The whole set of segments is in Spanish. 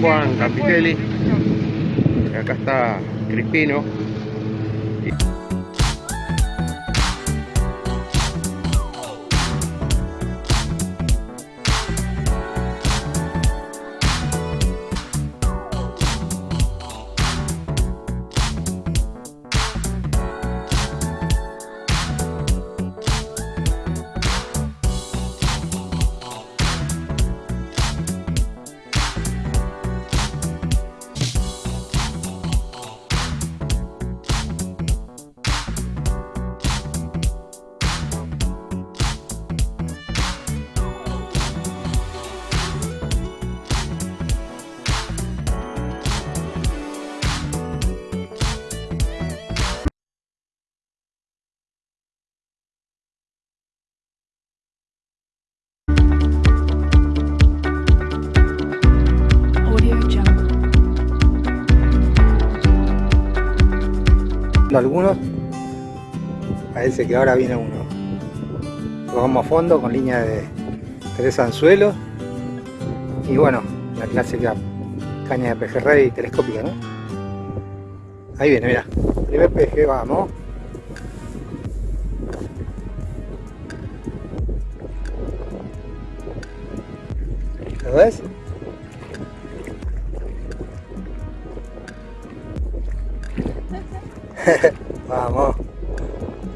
Juan Capitelli. Acá está Crispino. Algunos parece que ahora viene uno vamos a fondo con línea de tres anzuelos y bueno la clásica caña de pejerrey telescópica ¿no? ahí viene mira primer peje vamos ¿lo ves? Vamos.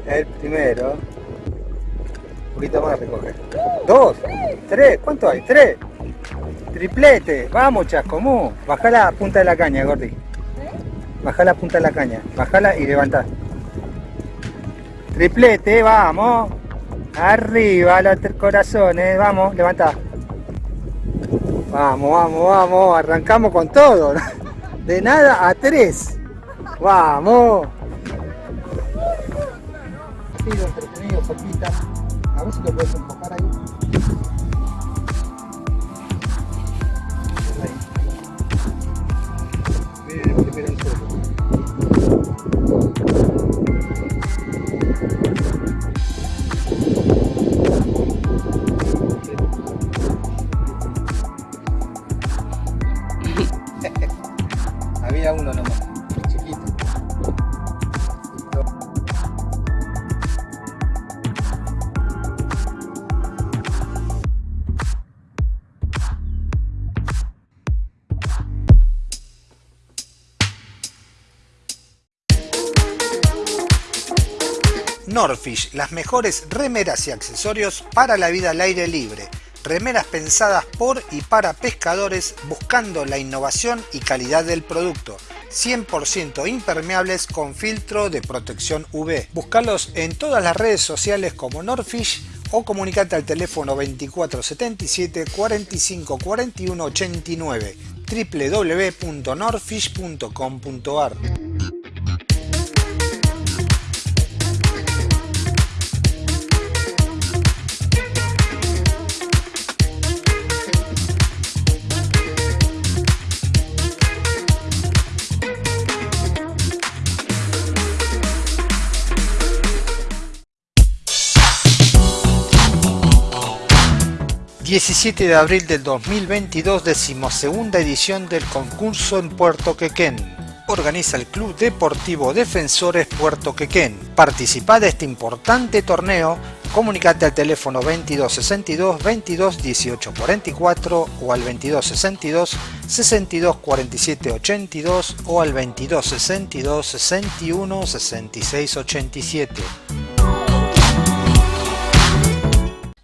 El primero. Un poquito más recoger. Dos. Tres. ¿Cuánto hay? Tres. Triplete. Vamos, chascomú. Baja la punta de la caña, Gordi. Baja la punta de la caña. Bajala y levantá. Triplete, vamos. Arriba los corazones. Vamos, levantá. Vamos, vamos, vamos. Arrancamos con todo. De nada a tres. Vamos. Entretenido, cerquita. A ver si lo puedes enfocar. Ahí. Norfish, las mejores remeras y accesorios para la vida al aire libre. Remeras pensadas por y para pescadores buscando la innovación y calidad del producto. 100% impermeables con filtro de protección UV. Búscalos en todas las redes sociales como Norfish o comunicate al teléfono 2477 45 41 89 www.norfish.com.ar ...17 de abril del 2022... ...decimosegunda edición del concurso en Puerto Quequén... ...organiza el Club Deportivo Defensores Puerto Quequén... ...participa de este importante torneo... ...comunicate al teléfono 2262 22 18 44... ...o al 2262 62 47 82... ...o al 2262 61 66 87...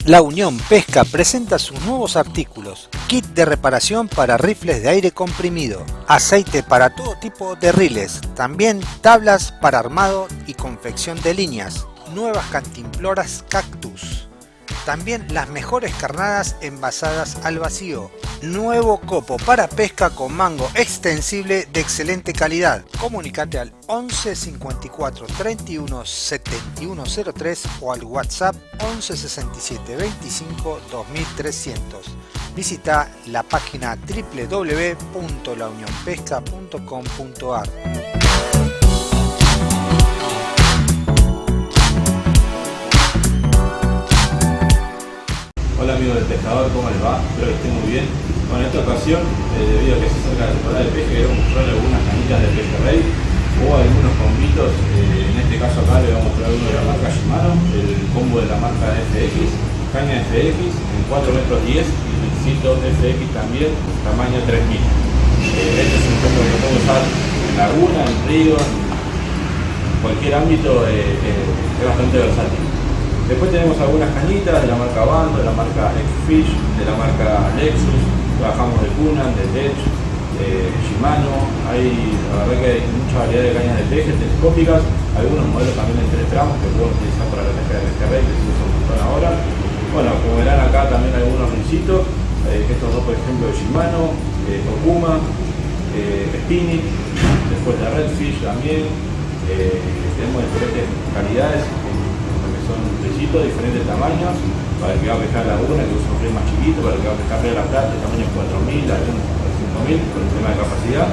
La Unión Pesca presenta sus nuevos artículos, kit de reparación para rifles de aire comprimido, aceite para todo tipo de riles, también tablas para armado y confección de líneas, nuevas cantimploras cactus, también las mejores carnadas envasadas al vacío, nuevo copo para pesca con mango extensible de excelente calidad. Comunicate al 11 54 31 71 03 o al WhatsApp 11 67 25 2300. Visita la página www.launionpesca.com.ar. Hola amigos del pescador, ¿cómo les va? Espero que estén muy bien. Bueno, en esta ocasión, eh, debido a que se acerca la temporada de peje, queremos mostrar algunas canitas de peje rey o algunos combitos. Eh, en este caso acá le voy a mostrar uno de la marca Shimano, el combo de la marca FX, caña FX en 4 metros 10 y pincito FX también, tamaño 3000. Eh, este es un combo que puedo usar en laguna, en río, en cualquier ámbito, eh, es bastante versátil. Después tenemos algunas cañitas de la marca Bando, de la marca X-Fish, de la marca Lexus, trabajamos de Kunan, de Lech, de Shimano, hay, la verdad que hay mucha variedad de cañas de peje telescópicas, algunos modelos también de 3 gramos que podemos utilizar para la pesca de pesca que se usa un montón ahora. Bueno, como verán acá también algunos rincitos, eh, estos dos por ejemplo de Shimano, eh, Okuma, eh, Spinning, después de Redfish también, eh, tenemos diferentes calidades son pesitos de diferentes tamaños, para el que va a pescar laguna, que usa un más chiquito, para el que va a pescar de la plata, tamaño 4000, algunos 5000, por el tema de capacidad.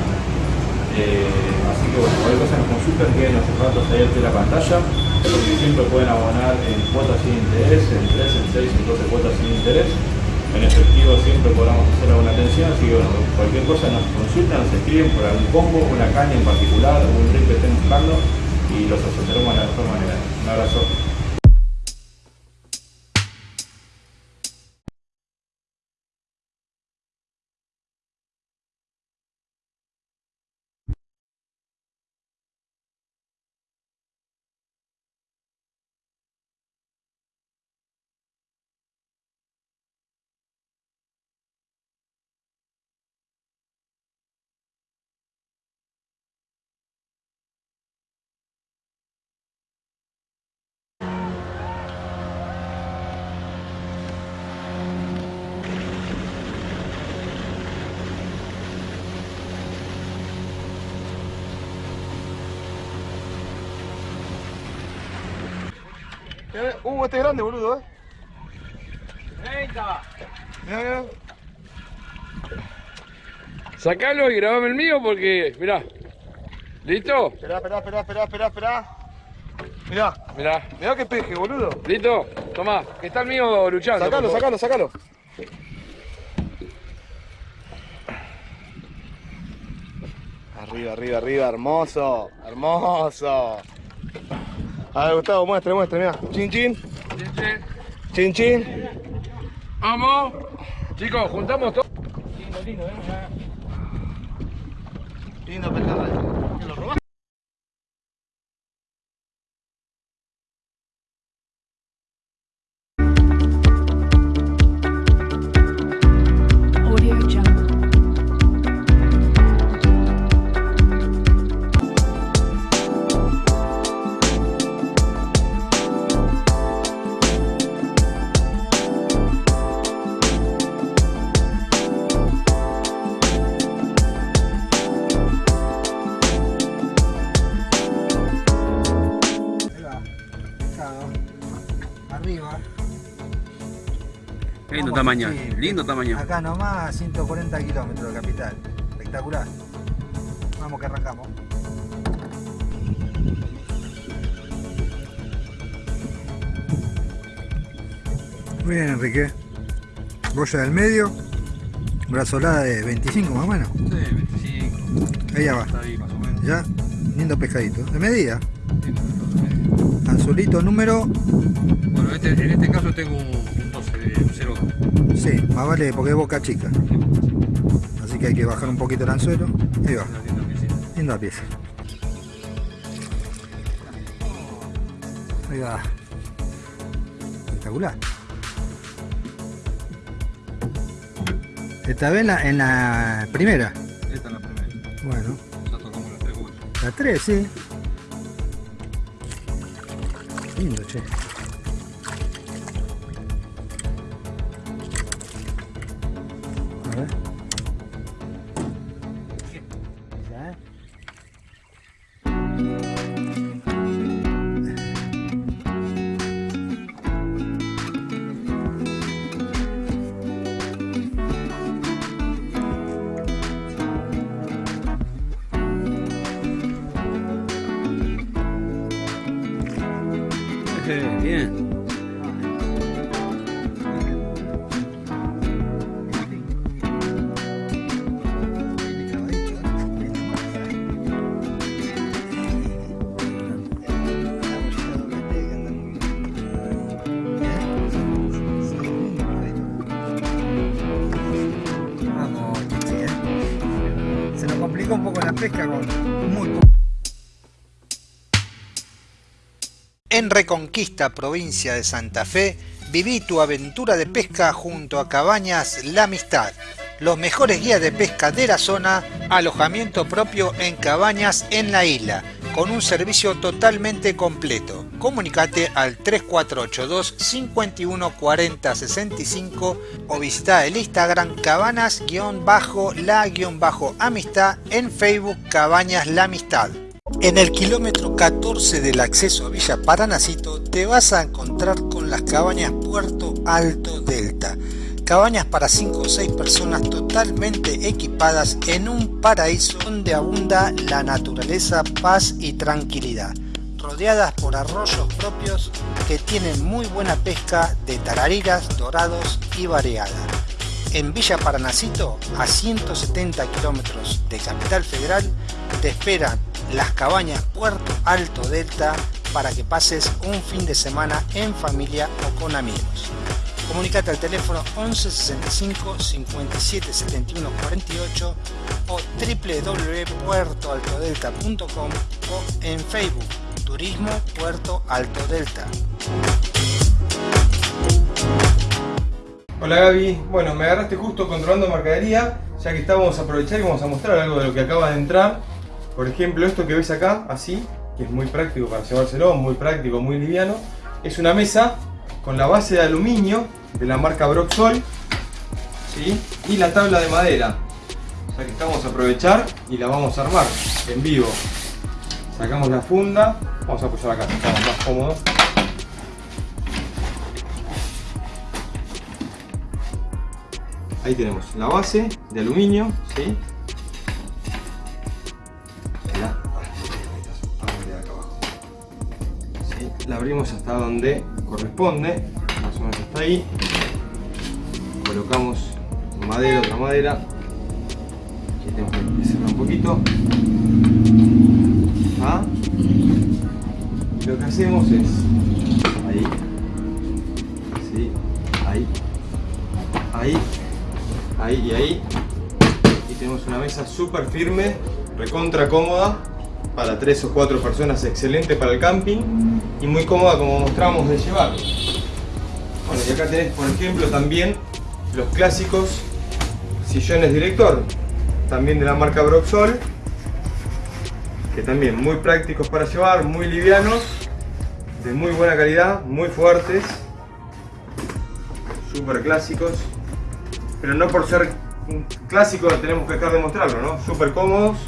Eh, así que bueno, cualquier cosa nos consultan, queden los datos ahí de la pantalla, porque siempre pueden abonar en cuotas sin interés, en 3, en 6, en 12 cuotas sin interés. En efectivo siempre podamos hacer alguna atención, así que bueno, cualquier cosa nos consultan, nos escriben por algún combo, una caña en particular, algún rig que estén buscando y los asesoramos de la mejor manera. Un abrazo. Uh, este es grande, boludo, eh. 30. Mirá, mirá. Sacalo y grabame el mío porque, mirá. ¿Listo? Esperá, esperá, esperá, esperá, esperá, esperá. Mirá, Mirá. mirá qué peje, boludo. ¿Listo? Tomá, que está el mío luchando. Sacalo, sacalo, sacalo. Arriba, arriba, arriba, hermoso, hermoso. A ver, Gustavo, muestre, muestre, mirá. Chin, chin, chin, chin. Vamos. Chicos, juntamos todo. Tamaño, sí. lindo tamaño. Acá nomás, 140 kilómetros de capital. Espectacular. Vamos que arrancamos. Muy bien, Enrique. Boya del medio. Brazolada de 25 más o menos. Sí, 25, Ahí ya va. está ahí más o menos. Ya. Lindo pescadito. De medida. Anzulito número. Bueno, este, en este caso tengo un, un 12, un 0. Sí, más vale porque es boca chica. Así que hay que bajar un poquito el anzuelo. Ahí va. Linda pieza. Ahí va. Espectacular. Esta vez en la, en la primera. Esta es la primera. Bueno, Ya tocamos las tres vueltas. la 3, sí. Lindo, che. Reconquista, provincia de Santa Fe, viví tu aventura de pesca junto a Cabañas La Amistad. Los mejores guías de pesca de la zona, alojamiento propio en cabañas en la isla, con un servicio totalmente completo. Comunicate al 3482 51 40 65 o visita el Instagram cabanas-la-amistad en Facebook Cabañas La Amistad. En el kilómetro 14 del acceso a Villa Paranacito te vas a encontrar con las cabañas Puerto Alto Delta. Cabañas para 5 o 6 personas totalmente equipadas en un paraíso donde abunda la naturaleza, paz y tranquilidad. Rodeadas por arroyos propios que tienen muy buena pesca de tarariras, dorados y variada. En Villa Paranacito, a 170 kilómetros de Capital Federal, te esperan las cabañas Puerto Alto Delta para que pases un fin de semana en familia o con amigos. Comunicate al teléfono 11 65 57 71 48 o www.puertoaltodelta.com o en Facebook Turismo Puerto Alto Delta. Hola Gaby, bueno me agarraste justo controlando mercadería, ya que estábamos a aprovechar y vamos a mostrar algo de lo que acaba de entrar. Por ejemplo, esto que ves acá, así, que es muy práctico para llevárselo, muy práctico, muy liviano, es una mesa con la base de aluminio de la marca Broxol ¿sí? y la tabla de madera. O sea que estamos a aprovechar y la vamos a armar en vivo. Sacamos la funda, vamos a apoyar acá, estamos más cómodos. Ahí tenemos la base de aluminio, ¿sí? La abrimos hasta donde corresponde, más o menos hasta ahí. Colocamos madera, otra madera. Aquí tenemos que cerrar un poquito. ¿Ah? Lo que hacemos es ahí, ¿sí? ahí, ahí, ahí y ahí. Y tenemos una mesa súper firme, recontra cómoda para tres o cuatro personas, excelente para el camping y muy cómoda como mostramos de llevar. Bueno, y acá tenés por ejemplo también los clásicos sillones director, también de la marca Broxol, que también muy prácticos para llevar, muy livianos, de muy buena calidad, muy fuertes, súper clásicos, pero no por ser clásicos tenemos que dejar de mostrarlo, ¿no? Súper cómodos,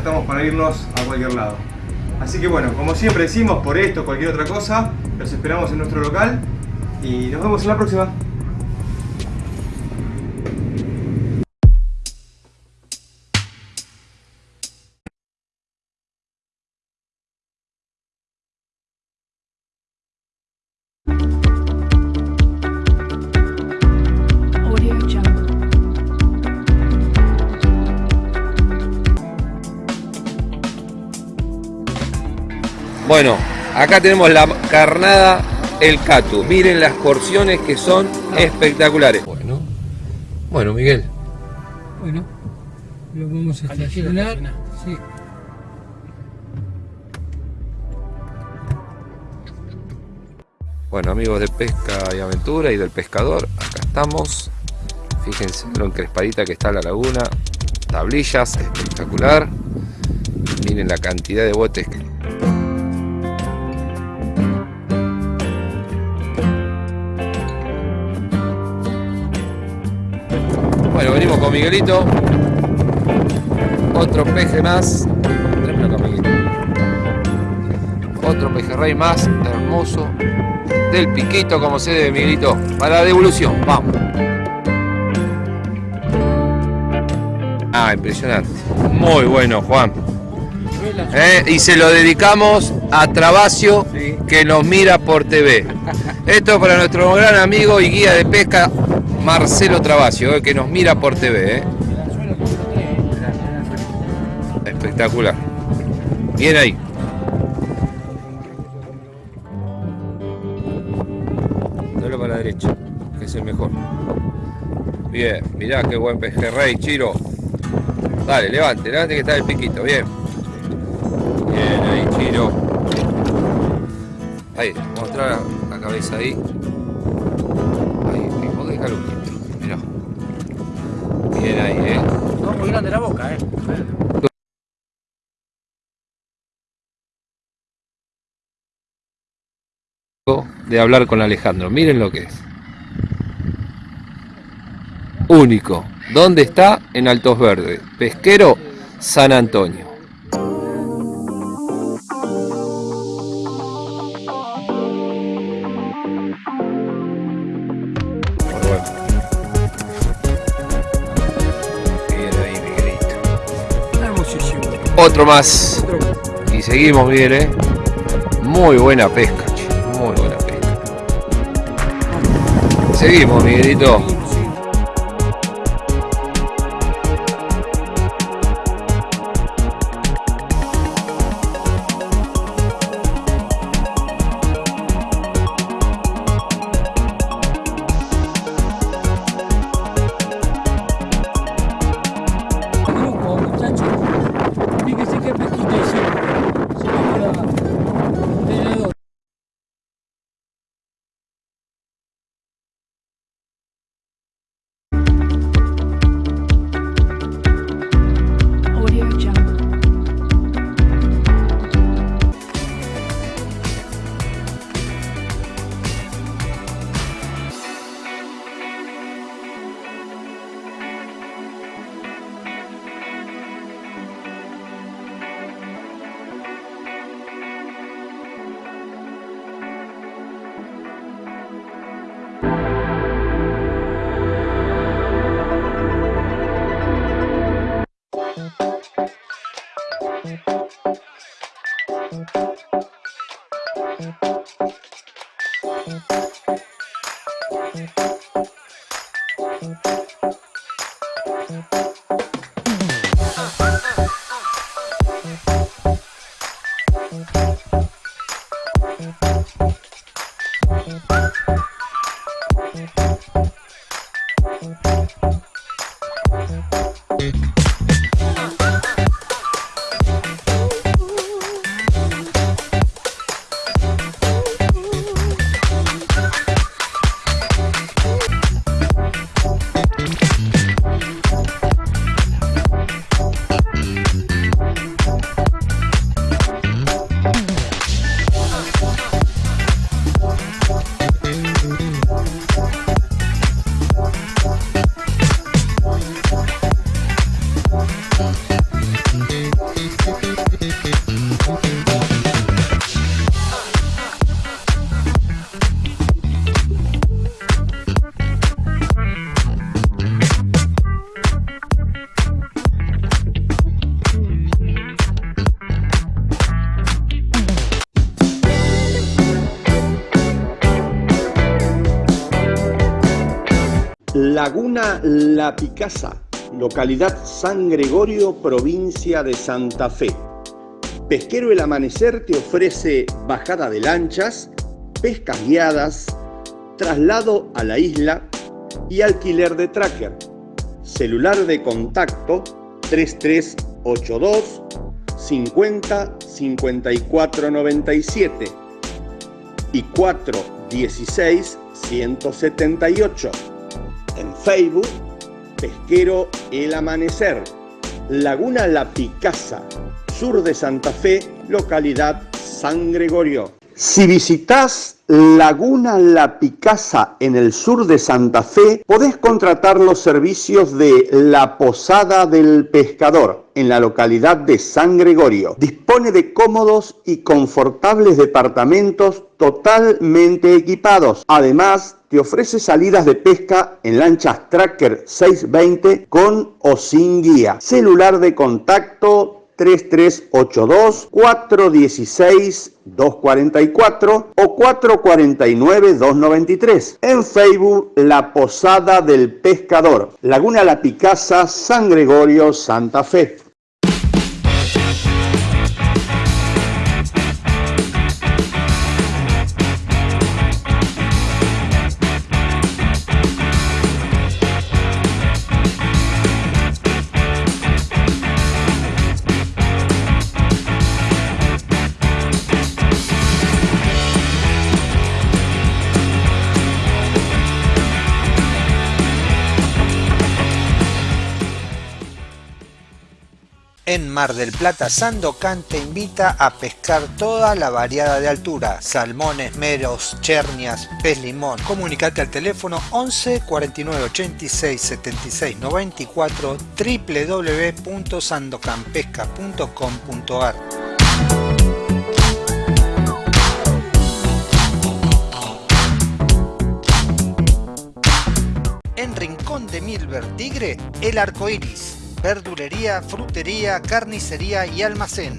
estamos para irnos a cualquier lado. Así que bueno, como siempre decimos, por esto, cualquier otra cosa, los esperamos en nuestro local y nos vemos en la próxima. Bueno, acá tenemos la carnada El Catu. Miren las porciones que son espectaculares. Bueno, bueno Miguel. Bueno, lo vamos a estacionar. Sí. Bueno, amigos de Pesca y Aventura y del Pescador, acá estamos. Fíjense lo encrespadita que está la laguna. Tablillas, espectacular. Miren la cantidad de botes que... Bueno, venimos con Miguelito. Otro peje más. Otro pejerrey más hermoso. Del piquito como se debe, Miguelito. Para la devolución. Vamos. Ah, impresionante. Muy bueno, Juan. Eh, Y se lo dedicamos a Trabacio, que nos mira por TV. Esto es para nuestro gran amigo y guía de pesca, Marcelo Trabacio, eh, que nos mira por TV. eh. Espectacular. Bien ahí. Dale para la derecha, que es el mejor. Bien, mirá qué buen pejerrey, Chiro. Dale, levante, levante que está el piquito, bien. Bien, ahí, Chiro. Ahí, mostrar la cabeza ahí. Grande la boca, eh. de hablar con Alejandro. Miren lo que es. Único. ¿Dónde está? En Altos Verdes. Pesquero San Antonio. Otro más. Y seguimos bien, ¿eh? Muy buena pesca, che, muy buena pesca. Seguimos, Miguelito. La Picasa, localidad San Gregorio, provincia de Santa Fe. Pesquero El Amanecer te ofrece bajada de lanchas, pescas guiadas, traslado a la isla y alquiler de tracker. Celular de contacto 3382 50 54 97 y 416 178. En Facebook, Pesquero El Amanecer, Laguna La Picasa, sur de Santa Fe, localidad San Gregorio. Si visitas Laguna La Picasa en el sur de Santa Fe, podés contratar los servicios de La Posada del Pescador en la localidad de San Gregorio. Dispone de cómodos y confortables departamentos totalmente equipados. Además, te ofrece salidas de pesca en lanchas Tracker 620 con o sin guía. Celular de contacto 3382 416 244 o 449 293. En Facebook La Posada del Pescador, Laguna La Picasa, San Gregorio, Santa Fe. En Mar del Plata, Sandocan te invita a pescar toda la variada de altura, salmones, meros, chernias, pez limón. Comunicate al teléfono 11 49 86 76 94 www.sandocanpesca.com.ar En Rincón de Milver Tigre, El Arco Iris. Verdulería, frutería, carnicería y almacén.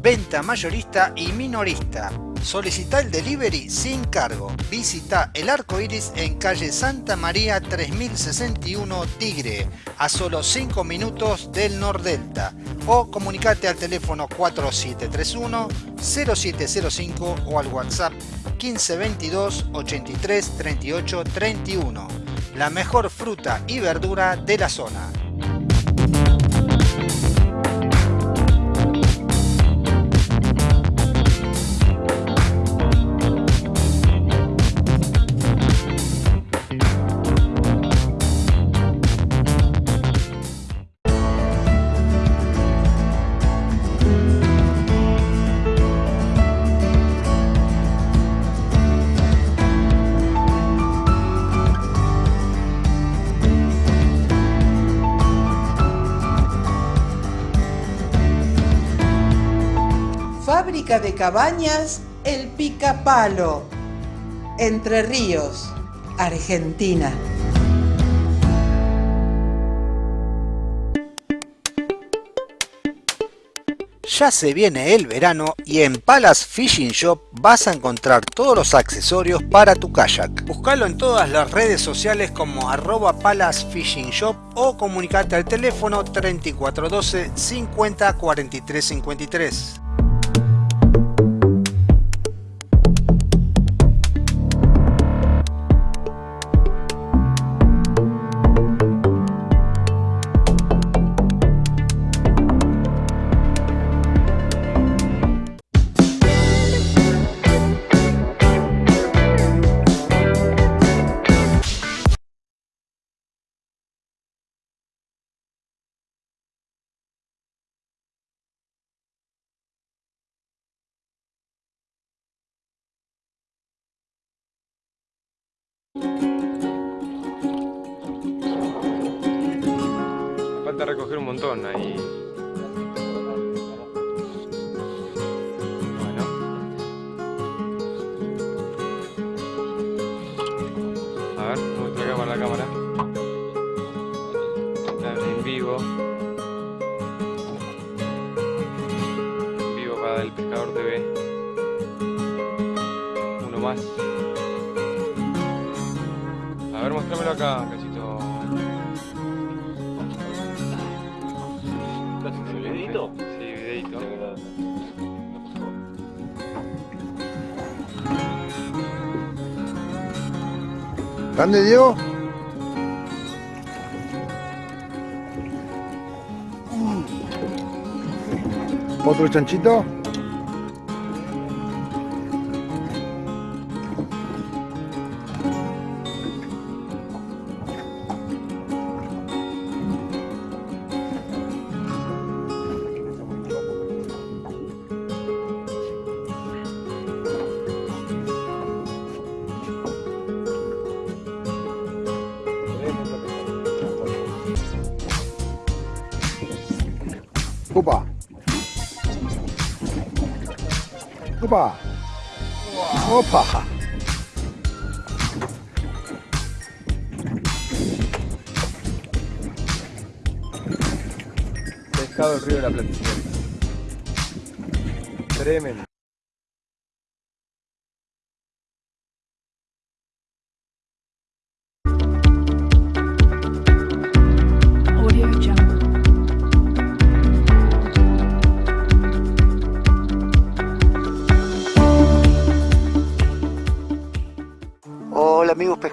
Venta mayorista y minorista. Solicita el delivery sin cargo. Visita El Arco Iris en calle Santa María 3061 Tigre, a solo 5 minutos del Nordelta. O comunicate al teléfono 4731 0705 o al WhatsApp 1522 83 38 31 la mejor fruta y verdura de la zona. De cabañas El Picapalo, Entre Ríos, Argentina. Ya se viene el verano y en Palace Fishing Shop vas a encontrar todos los accesorios para tu kayak. Buscalo en todas las redes sociales como arroba Palace Fishing Shop o comunicate al teléfono 3412 50 43 53. Falta recoger un montón ahí. Bueno. A ver, muestra acá para la cámara. En vivo. En vivo para el Pescador TV. Uno más. A ver, mostrámelo acá. ¿Grande, Diego? ¿Otro chanchito?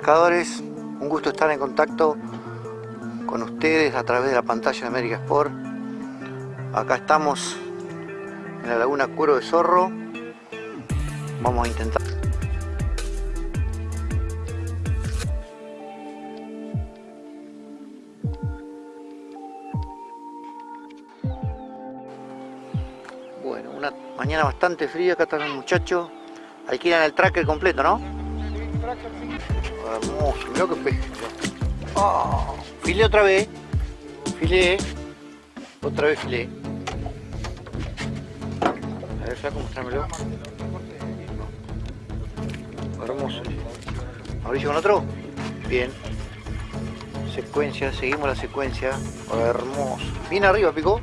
Un gusto estar en contacto con ustedes a través de la pantalla de América Sport. Acá estamos en la laguna Cuero de Zorro. Vamos a intentar. Bueno, una mañana bastante fría, acá están los muchachos. Alquilan el tracker completo, ¿no? Hermoso, mirá que peje. Oh, filé otra vez. Filé. Otra vez filé. A ver, flaco, mostrámelo. Hermoso. Mauricio con otro. Bien. Secuencia, seguimos la secuencia. Hermoso. Bien arriba, picó.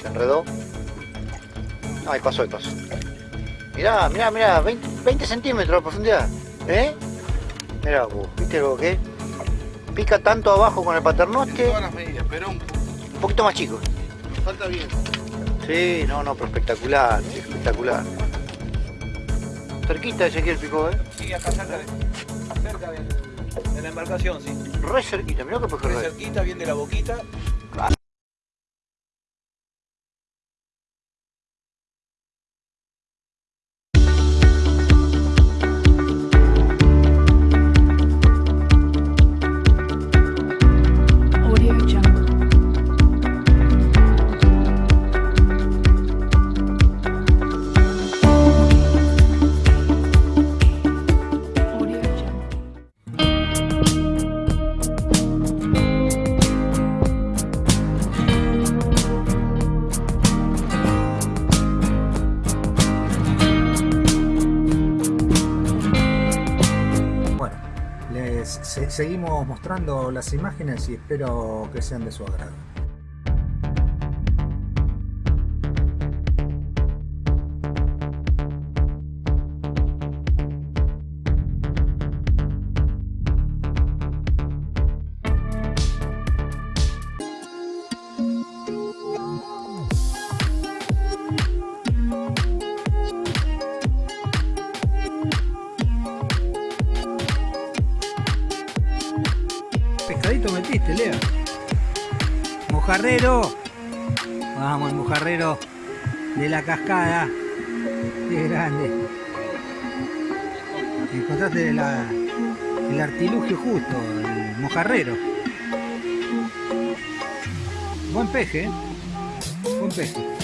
Se enredó. Ahí pasó, ahí pasó. Mirá, mirá, mirá, 20, 20 centímetros de profundidad. ¿Eh? Mirá vos, ¿viste lo que? Pica tanto abajo con el paternoste. Todas las medidas, pero un, Un poquito más chico. falta bien. Sí, no, no, pero espectacular, espectacular. Cerquita ese el picó, ¿eh? Sí, acá cerca de, cerca de, de la embarcación, sí. Re cerquita, mirá que pejerrey. cerquita, bien de la boquita. Las imágenes y espero que sean de su agrado. Cascada. Qué grande. Encontraste el artilugio justo, el mojarrero. Buen peje, ¿eh? Buen peje.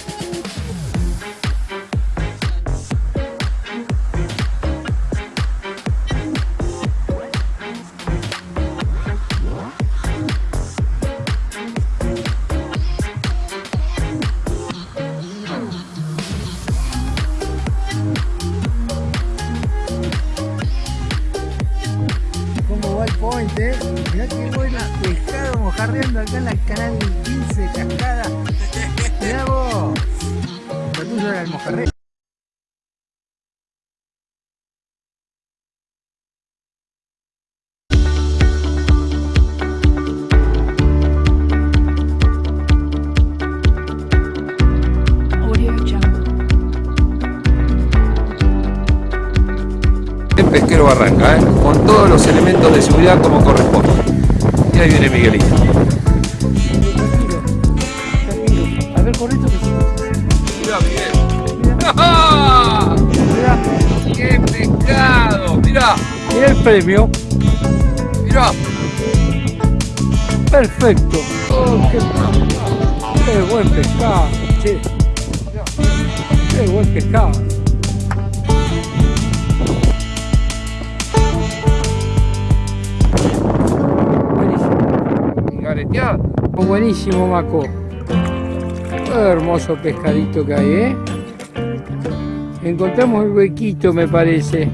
Mirá qué buena pescado mojarreando acá en la canal 15 de Cascada. Mirá vos. Lo tuyo era mojarrero. El pesquero Barranca, ¿eh? con todos los elementos de seguridad como corresponde. Y ahí viene Miguelito. A ver, con esto que sí. Mira, Miguel. ¡Ah! ¡Qué pescado! Mira, Mira el premio. mira. Perfecto. Oh, qué, qué buen pescado. Che. Qué buen pescado. Buenísimo, Maco. Qué hermoso pescadito que hay, ¿eh? Encontramos el huequito, me parece.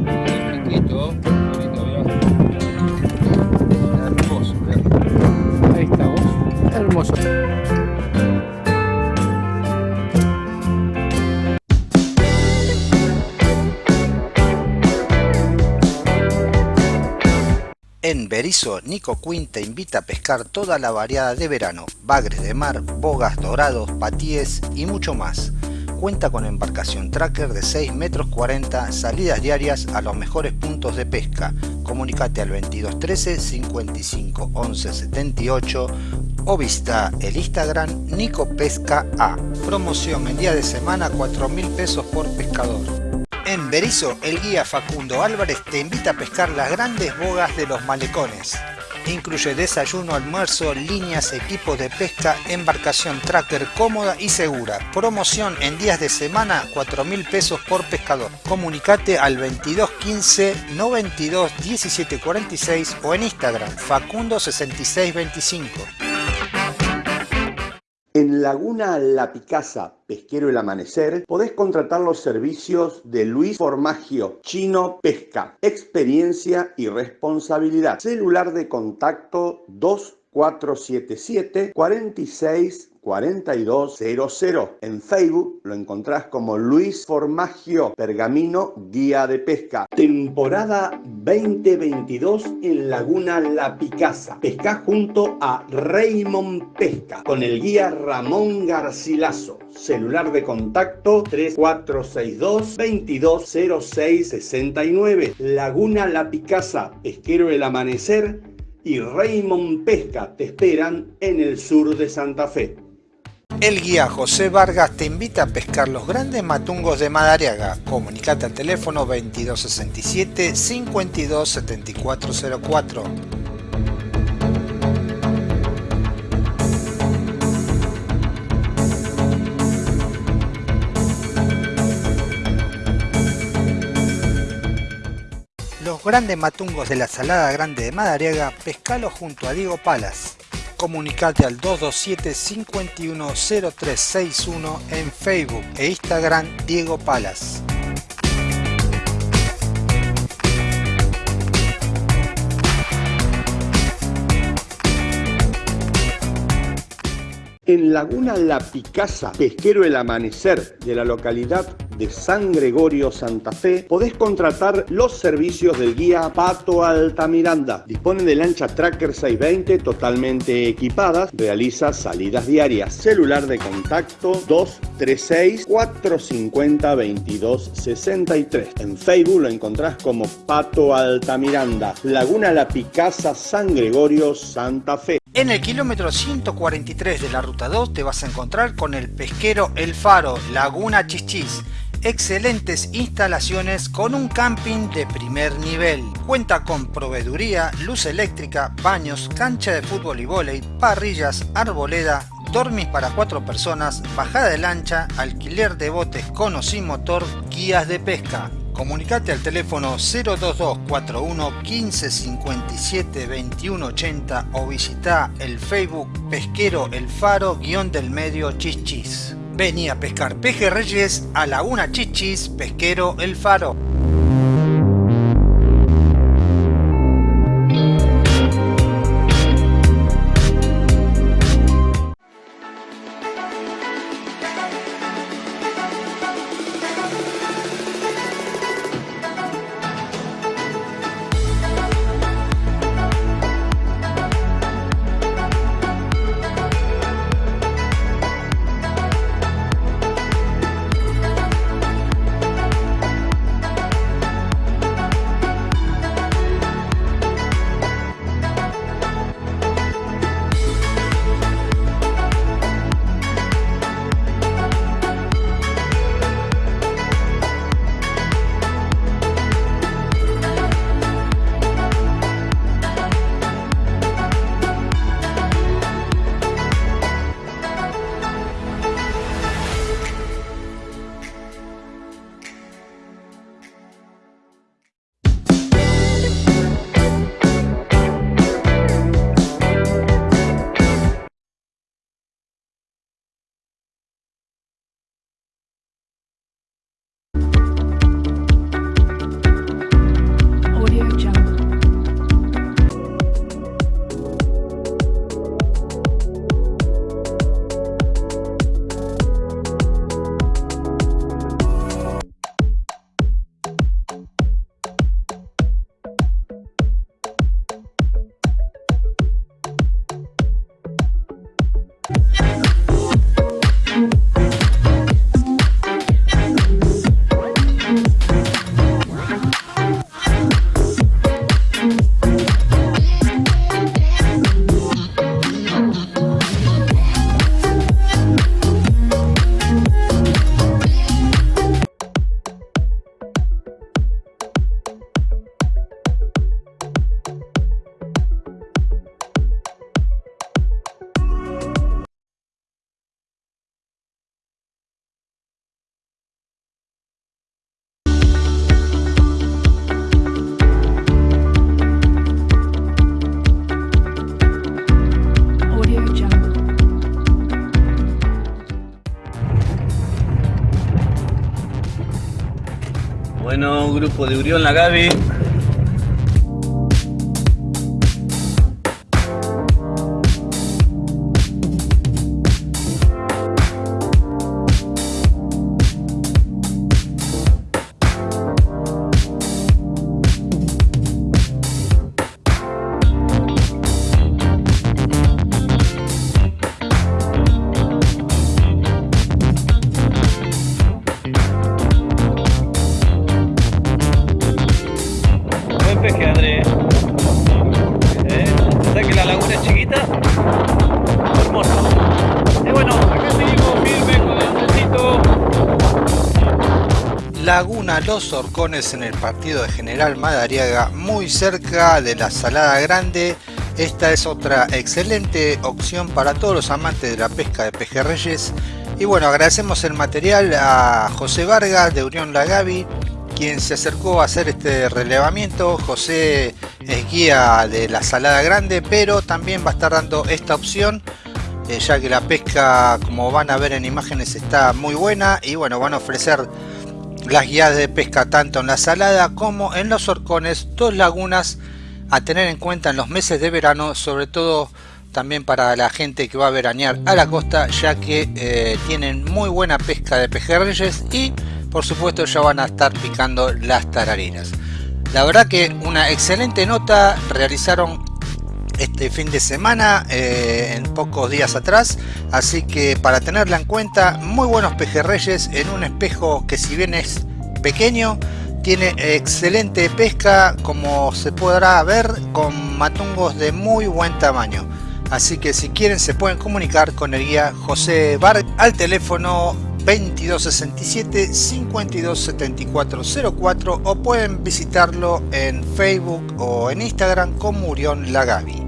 Nico Quinn te invita a pescar toda la variada de verano, bagres de mar, bogas, dorados, patíes y mucho más. Cuenta con embarcación tracker de 6 metros 40, salidas diarias a los mejores puntos de pesca. Comunicate al 2213 55 11 78 o visita el Instagram Nico Pesca A. Promoción en día de semana 4 mil pesos por pescador. En Berizo, el guía Facundo Álvarez te invita a pescar las grandes bogas de los malecones. Incluye desayuno, almuerzo, líneas, equipos de pesca, embarcación tracker cómoda y segura. Promoción en días de semana 4 mil pesos por pescador. Comunicate al 22 15 92 17 46 o en Instagram Facundo 66 25. En Laguna La Picasa, Pesquero El Amanecer, podés contratar los servicios de Luis Formagio, Chino Pesca, experiencia y responsabilidad. Celular de contacto 2477 46 4200. En Facebook lo encontrás como Luis Formagio Pergamino Guía de Pesca. Temporada 2022 en Laguna La Picasa. Pesca junto a Raymond Pesca con el guía Ramón Garcilaso. Celular de contacto 3462 220669. Laguna La Picasa, Pesquero El Amanecer y Raymond Pesca te esperan en el sur de Santa Fe. El guía José Vargas te invita a pescar los grandes matungos de Madariaga. Comunicate al teléfono 2267 527404. Los grandes matungos de la Salada Grande de Madariaga, pescalo junto a Diego Palas. Comunicate al 227 510361 en Facebook e Instagram Diego Palas. En Laguna La Picasa, Pesquero El Amanecer de la localidad de San Gregorio, Santa Fe, podés contratar los servicios del guía Pato Altamiranda. Dispone de lancha Tracker 620 totalmente equipadas, realiza salidas diarias. Celular de contacto 236 450 2263. En Facebook lo encontrás como Pato Altamiranda. Laguna La Picasa, San Gregorio, Santa Fe. En el kilómetro 143 de la ruta 2 te vas a encontrar con el pesquero El Faro, Laguna Chichis. Excelentes instalaciones con un camping de primer nivel. Cuenta con proveeduría, luz eléctrica, baños, cancha de fútbol y vóley, parrillas, arboleda, dormis para cuatro personas, bajada de lancha, alquiler de botes con o sin motor, guías de pesca. Comunicate al teléfono 02241 1557 2180 o visita el Facebook Pesquero El Faro guion del medio Chichis. Vení a pescar pejerreyes a Laguna Chichis Pesquero El Faro. Grupo de Urión La. Los Horcones en el partido de General Madariaga, muy cerca de la Salada Grande. Esta es otra excelente opción para todos los amantes de la pesca de pejerreyes. Y bueno, agradecemos el material a José Vargas de Unión La Gaby, quien se acercó a hacer este relevamiento. José es guía de la Salada Grande, pero también va a estar dando esta opción eh, ya que la pesca como van a ver en imágenes está muy buena y bueno van a ofrecer las guías de pesca tanto en la salada como en los horcones, dos lagunas a tener en cuenta en los meses de verano, sobre todo también para la gente que va a veranear a la costa, ya que eh, tienen muy buena pesca de pejerreyes y por supuesto ya van a estar picando las tararinas. La verdad que una excelente nota realizaron este fin de semana eh, en pocos días atrás así que para tenerla en cuenta muy buenos pejerreyes en un espejo que si bien es pequeño tiene excelente pesca como se podrá ver con matungos de muy buen tamaño así que si quieren se pueden comunicar con el guía José Bar al teléfono 2267 527404 o pueden visitarlo en Facebook o en Instagram como Urión Lagavi.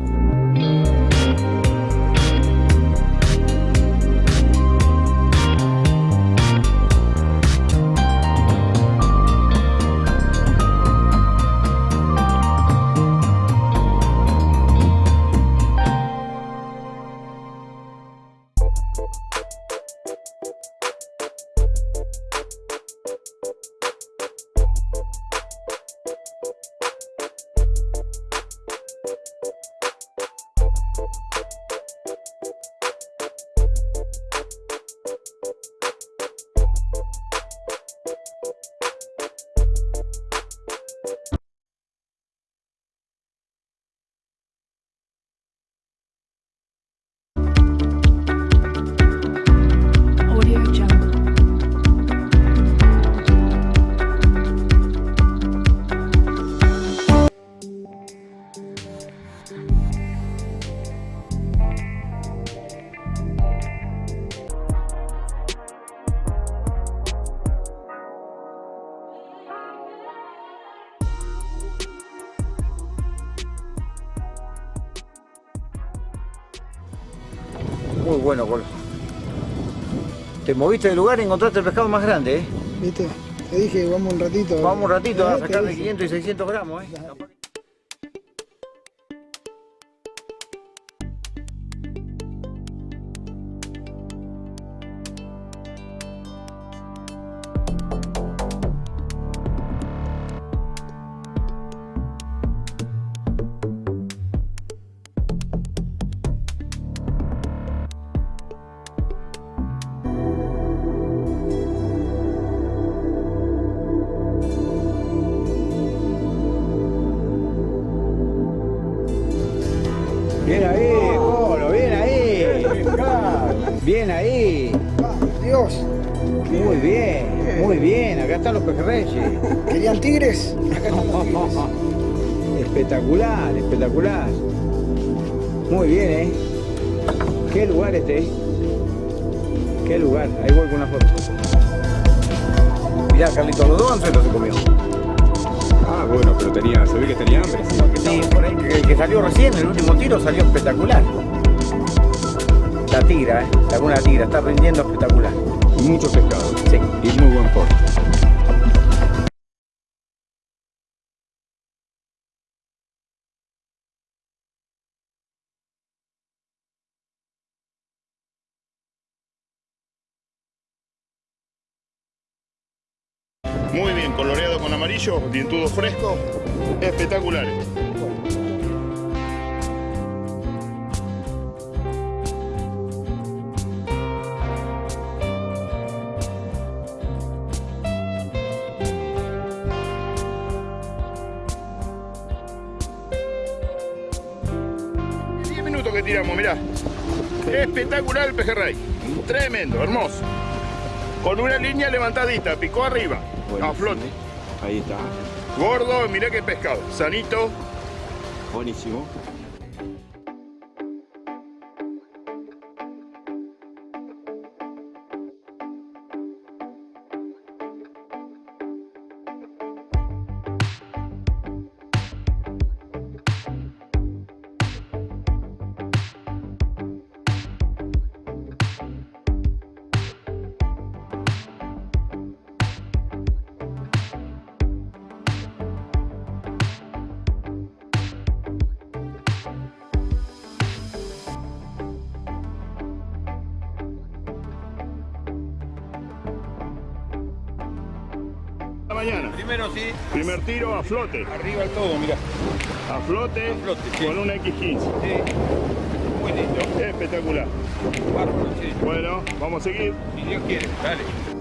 Moviste del lugar y encontraste el pescado más grande, ¿eh? ¿Viste? Te dije, vamos un ratito. Vamos un ratito a te sacar de dije. 500 y 600 gramos, ¿eh? El último tiro, salió espectacular. La tigra, ¿eh? Laguna Tigra, está rindiendo espectacular. Mucho pescado. Sí. Y muy buen porte. Muy bien, coloreado con amarillo, dientudo fresco, espectaculares. Espectacular el pejerrey. Tremendo, hermoso. Con una línea levantadita, picó arriba. A flote. Ahí está. Gordo, mirá qué pescado. Sanito. Buenísimo. Flote. Arriba el todo, mira. A flote, con una X15. Sí. Muy lindo. Espectacular. Bárbaro, sí. Bueno, vamos a seguir. Si Dios quiere, dale.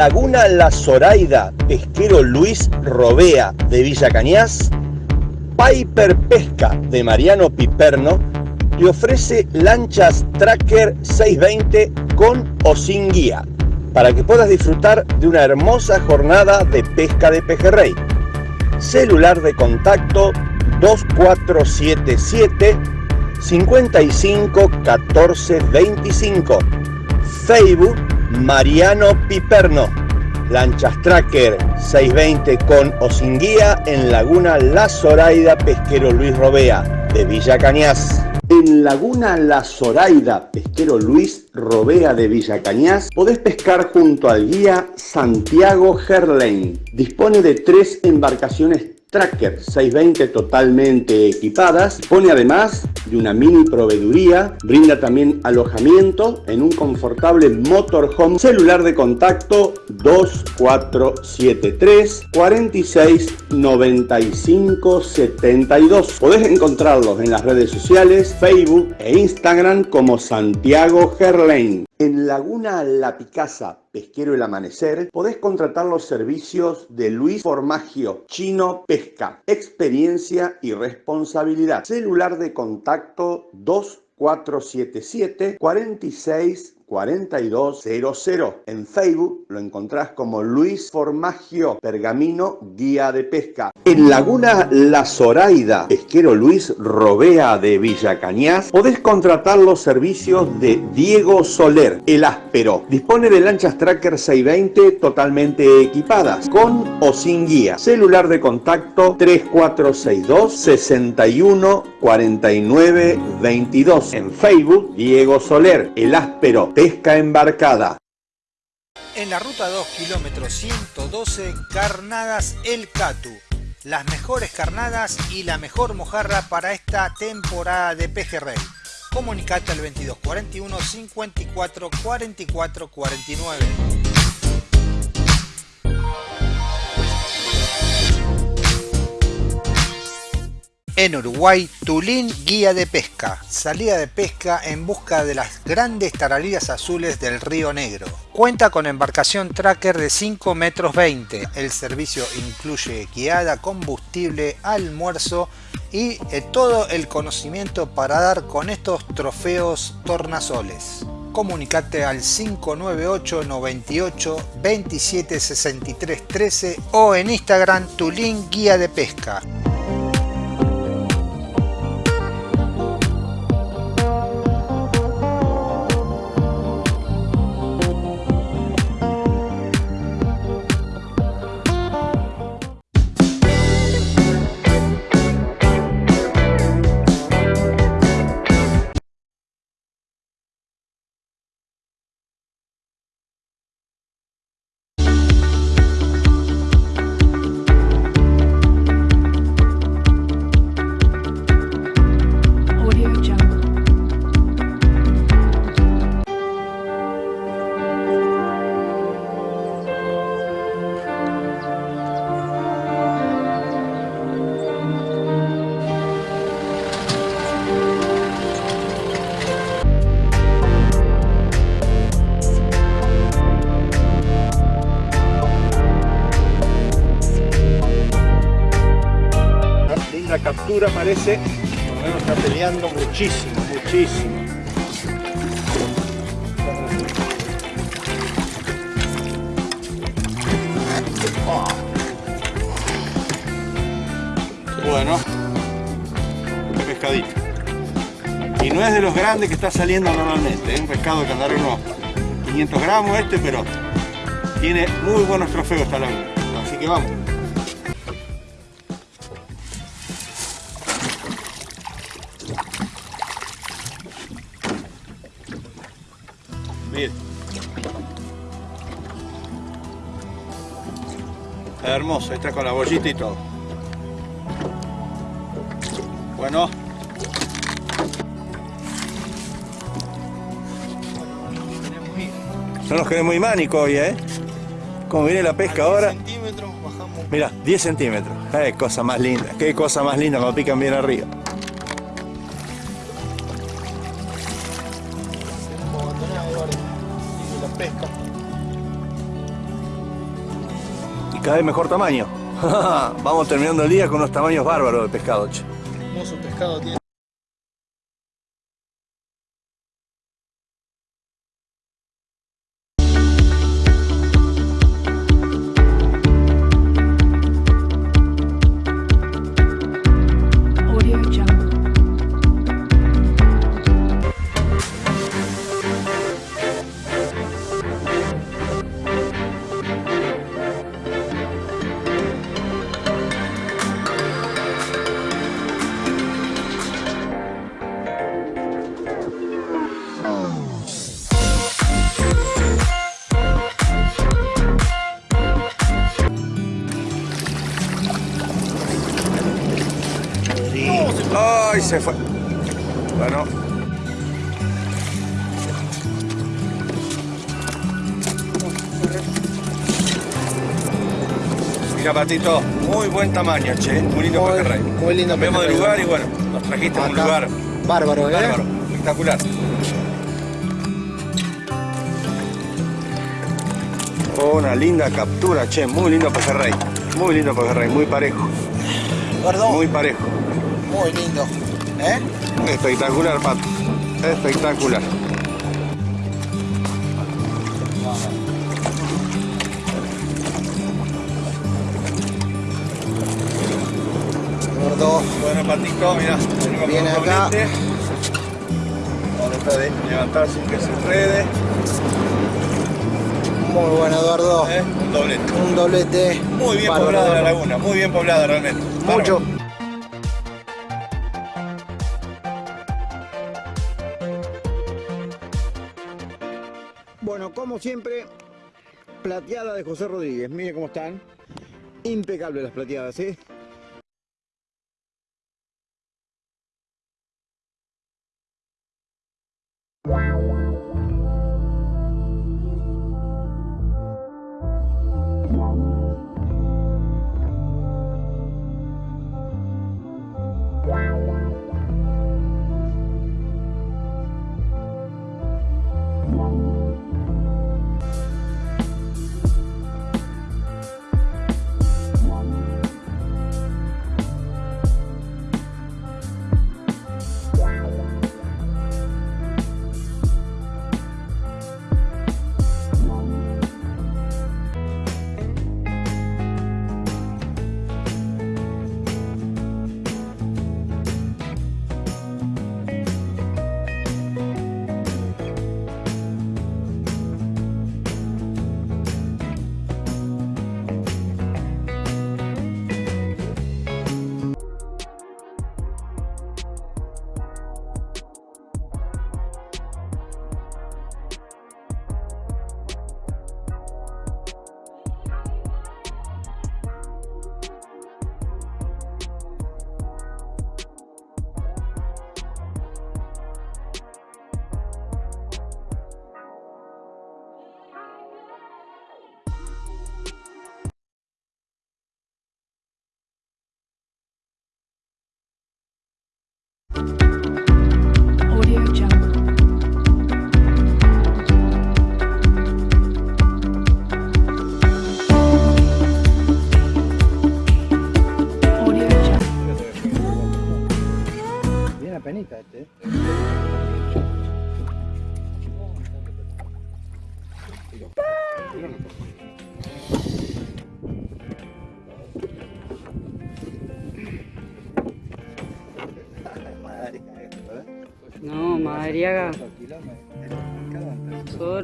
Laguna La Zoraida, pesquero Luis Robea de Villa Cañas, Piper Pesca de Mariano Piperno le ofrece lanchas Tracker 620 con o sin guía para que puedas disfrutar de una hermosa jornada de pesca de pejerrey. Celular de contacto 2477 55 14 25. Facebook Mariano Piperno. Lanchas Tracker 620 con o sin guía en Laguna La Zoraida Pesquero Luis Robea de Villa Cañas. En Laguna La Zoraida Pesquero Luis Robea de Villa Cañas podés pescar junto al guía Santiago Gerlain. Dispone de tres embarcaciones Tracker 620 totalmente equipadas. Dispone además de una mini proveeduría. Brinda también alojamiento en un confortable motorhome. Celular de contacto 2473 46 95 72. Podés encontrarlos en las redes sociales, Facebook e Instagram como Santiago Gerlain. En Laguna La Picasa, Pesquero El Amanecer, podés contratar los servicios de Luis Formagio, Chino Pesca, experiencia y responsabilidad. Celular de contacto 2477 46 4200. En Facebook lo encontrás como Luis Formagio Pergamino Guía de Pesca. En Laguna La Zoraida, pesquero Luis Robea de Villa Cañas, podés contratar los servicios de Diego Soler, el áspero. Dispone de lanchas Tracker 620 totalmente equipadas, con o sin guía. Celular de contacto 3462 61 49 22. En Facebook, Diego Soler, el áspero pesca embarcada. En la ruta 2, kilómetro 112, Carnadas El Catu. Las mejores carnadas y la mejor mojarra para esta temporada de pejerrey. Comunicate al 2241 54 44 49. En Uruguay, Tulín Guía de Pesca. Salida de pesca en busca de las grandes taralillas azules del Río Negro. Cuenta con embarcación tracker de 5 metros 20. El servicio incluye guiada, combustible, almuerzo y eh, todo el conocimiento para dar con estos trofeos tornasoles. Comunicate al 598 98 27 63 13 o en Instagram Tulín Guía de Pesca. Captura parece, por lo menos está peleando muchísimo, muchísimo. Bueno, un pescadito. Y no es de los grandes que está saliendo normalmente, es un pescado que andará unos 500 gramos este, pero tiene muy buenos trofeos esta laguna. Así que vamos. Hermoso, está con la bollita y todo. Bueno. No nos queremos imánico hoy, ¿eh? Como viene la pesca ahora. Mira, 10 centímetros. Qué cosa más linda, qué cosa más linda cuando pican bien arriba. Cada mejor tamaño. Vamos terminando el día con unos tamaños bárbaros de pescado, che. Hermoso pescado tiene. Muy buen tamaño, che. Muy lindo pejerrey. Muy lindo Cambiamos de lugar y bueno, nos trajiste a un lugar Bárbaro, ¿eh? bárbaro, espectacular. Una linda captura, che. Muy lindo pejerrey. Muy lindo pejerrey, muy parejo. Muy parejo. Muy lindo. ¿Eh? Espectacular, Pato. Espectacular. Bueno, Patito, mira, Viene acá. doblete. Vamos de levantar sin que se enrede. Muy bueno, Eduardo. ¿eh? Un doblete. Un doblete. Muy bien poblada la laguna, muy bien poblada realmente. Mucho. Bueno, como siempre, plateada de José Rodríguez. Mire cómo están. Impecables las plateadas, ¿eh?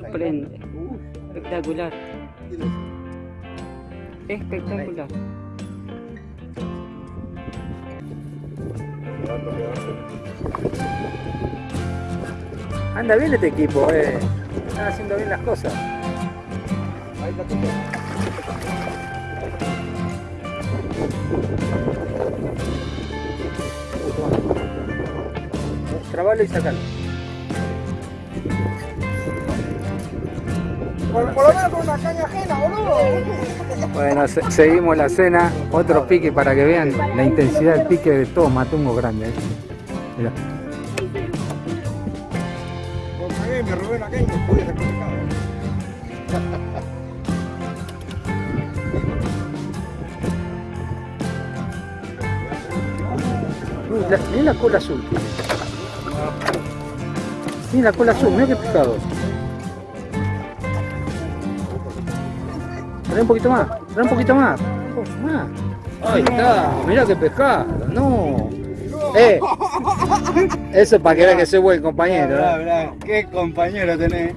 Sorprende. Espectacular. Espectacular. Anda bien este equipo, eh. Están haciendo bien las cosas. Trabalo y sacalo. Por, por lo menos con una caña ajena, boludo. Bueno, se- seguimos la cena. Otro pique para que vean la intensidad del pique de todo matungo grande. Mirá. Me robé caña Mirá la cola azul. Mira la cola azul, mira qué pescado. Trae un poquito más, trae un poquito más. Más. Ahí está, mira qué pescado. No. Eh, eso es para que vean que soy buen compañero. ¿eh? bra, Qué compañero tenés.